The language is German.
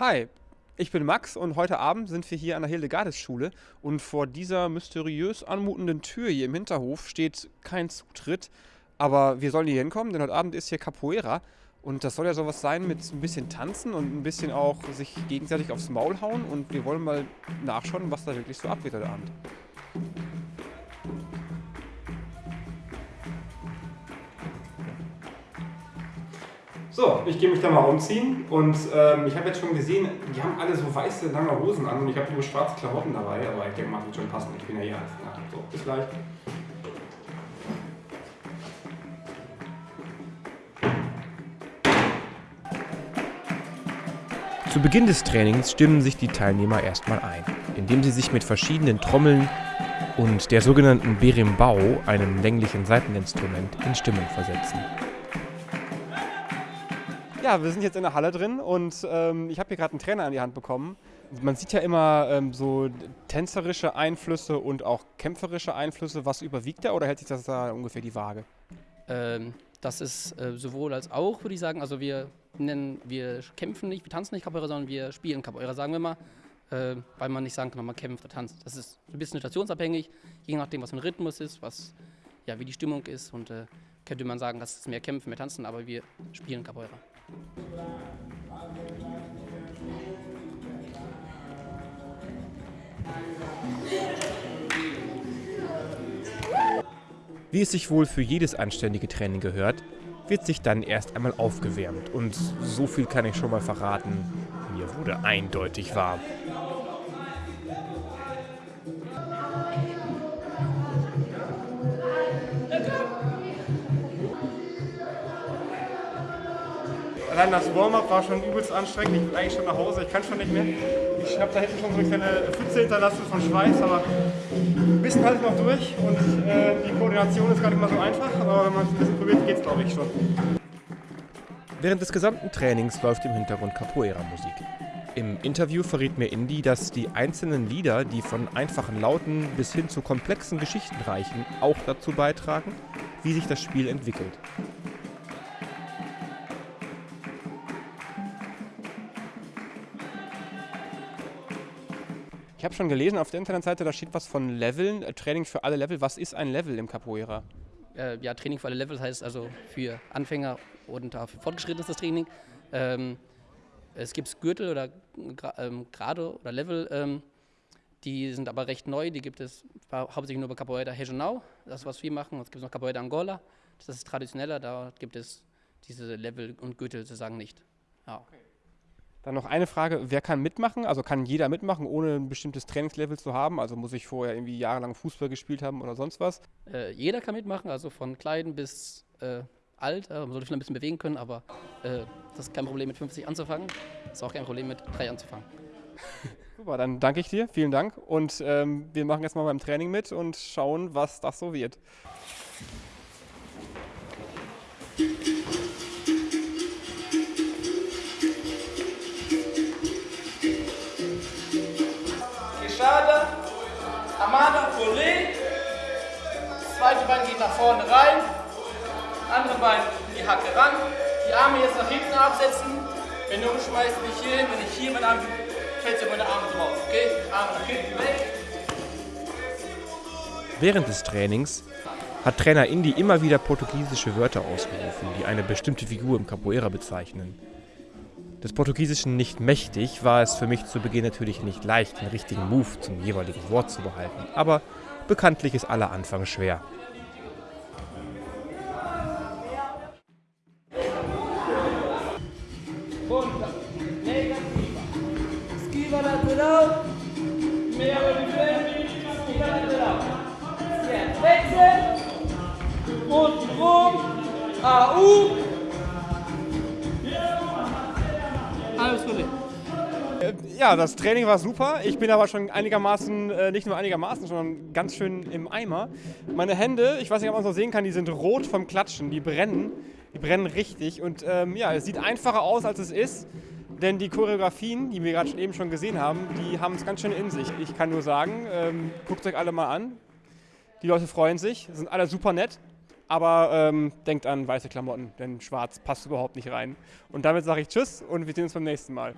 Hi, ich bin Max und heute Abend sind wir hier an der Hildegardes-Schule und vor dieser mysteriös anmutenden Tür hier im Hinterhof steht kein Zutritt, aber wir sollen hier hinkommen, denn heute Abend ist hier Capoeira und das soll ja sowas sein mit ein bisschen tanzen und ein bisschen auch sich gegenseitig aufs Maul hauen und wir wollen mal nachschauen, was da wirklich so abgeht heute Abend. So, ich gehe mich da mal umziehen und ähm, ich habe jetzt schon gesehen, die haben alle so weiße, lange Hosen an und ich habe nur schwarze Klamotten dabei, aber ich denke mal, wird schon passen. Ich bin ja hier als na, So, bis gleich. Zu Beginn des Trainings stimmen sich die Teilnehmer erstmal ein, indem sie sich mit verschiedenen Trommeln und der sogenannten Berimbau, einem länglichen Saiteninstrument, in Stimmung versetzen. Ja, wir sind jetzt in der Halle drin und ähm, ich habe hier gerade einen Trainer an die Hand bekommen. Man sieht ja immer ähm, so tänzerische Einflüsse und auch kämpferische Einflüsse. Was überwiegt da oder hält sich das da ungefähr die Waage? Ähm, das ist äh, sowohl als auch, würde ich sagen. Also wir nennen, wir kämpfen nicht, wir tanzen nicht Capoeira, sondern wir spielen Capoeira, sagen wir mal. Äh, weil man nicht sagen kann, man kämpft oder tanzt. Das ist ein bisschen situationsabhängig, je nachdem, was für ein Rhythmus ist, was, ja, wie die Stimmung ist. Und äh, könnte man sagen, das ist mehr Kämpfen, mehr Tanzen, aber wir spielen Capoeira. Wie es sich wohl für jedes anständige Training gehört, wird sich dann erst einmal aufgewärmt. Und so viel kann ich schon mal verraten, mir wurde eindeutig warm. Allein das Warm-up war schon übelst anstrengend. Ich will eigentlich schon nach Hause, ich kann schon nicht mehr. Ich habe da hinten schon so eine kleine Pfütze hinterlassen von Schweiß, aber ein bisschen halte ich noch durch und äh, die Koordination ist gar nicht mal so einfach, aber wenn man es ein bisschen probiert, geht es glaube ich schon. Während des gesamten Trainings läuft im Hintergrund Capoeira-Musik. Im Interview verriet mir Indy, dass die einzelnen Lieder, die von einfachen Lauten bis hin zu komplexen Geschichten reichen, auch dazu beitragen, wie sich das Spiel entwickelt. Ich habe schon gelesen auf der Internetseite, da steht was von Leveln, äh, Training für alle Level. Was ist ein Level im Capoeira? Äh, ja, Training für alle Level heißt also für Anfänger und auch für fortgeschrittenes das Training. Ähm, es gibt Gürtel oder ähm, Grade oder Level, ähm, die sind aber recht neu. Die gibt es hauptsächlich nur bei Capoeira Regional, das ist, was wir machen. Es gibt noch Capoeira Angola, das ist traditioneller, da gibt es diese Level und Gürtel sozusagen nicht. Ja. Okay. Dann noch eine Frage, wer kann mitmachen? Also kann jeder mitmachen, ohne ein bestimmtes Trainingslevel zu haben? Also muss ich vorher irgendwie jahrelang Fußball gespielt haben oder sonst was? Äh, jeder kann mitmachen, also von klein bis äh, alt. Äh, man sollte vielleicht ein bisschen bewegen können, aber äh, das ist kein Problem mit 50 anzufangen. Das ist auch kein Problem mit 3 anzufangen. Super, dann danke ich dir, vielen Dank. Und ähm, wir machen jetzt mal beim Training mit und schauen, was das so wird. Amada Polé. Das zweite Bein geht nach vorne rein. Andere Bein in die Hacke ran. Die Arme jetzt nach hinten absetzen. Wenn du umschmeißt, nicht hier hin. Wenn ich hier meine Arme, fällt du meine Arme drauf. Okay? Arme nach hinten weg. Während des Trainings hat Trainer Indy immer wieder portugiesische Wörter ausgerufen, die eine bestimmte Figur im Capoeira bezeichnen. Des Portugiesischen nicht mächtig war es für mich zu Beginn natürlich nicht leicht, den richtigen Move zum jeweiligen Wort zu behalten, aber bekanntlich ist aller Anfang schwer. Unten rum. AU. Ja, das Training war super. Ich bin aber schon einigermaßen, äh, nicht nur einigermaßen, sondern ganz schön im Eimer. Meine Hände, ich weiß nicht, ob man es noch sehen kann, die sind rot vom Klatschen. Die brennen. Die brennen richtig. Und ähm, ja, es sieht einfacher aus, als es ist. Denn die Choreografien, die wir gerade eben schon gesehen haben, die haben es ganz schön in sich. Ich kann nur sagen, ähm, guckt euch alle mal an. Die Leute freuen sich, sind alle super nett. Aber ähm, denkt an weiße Klamotten, denn schwarz passt überhaupt nicht rein. Und damit sage ich Tschüss und wir sehen uns beim nächsten Mal.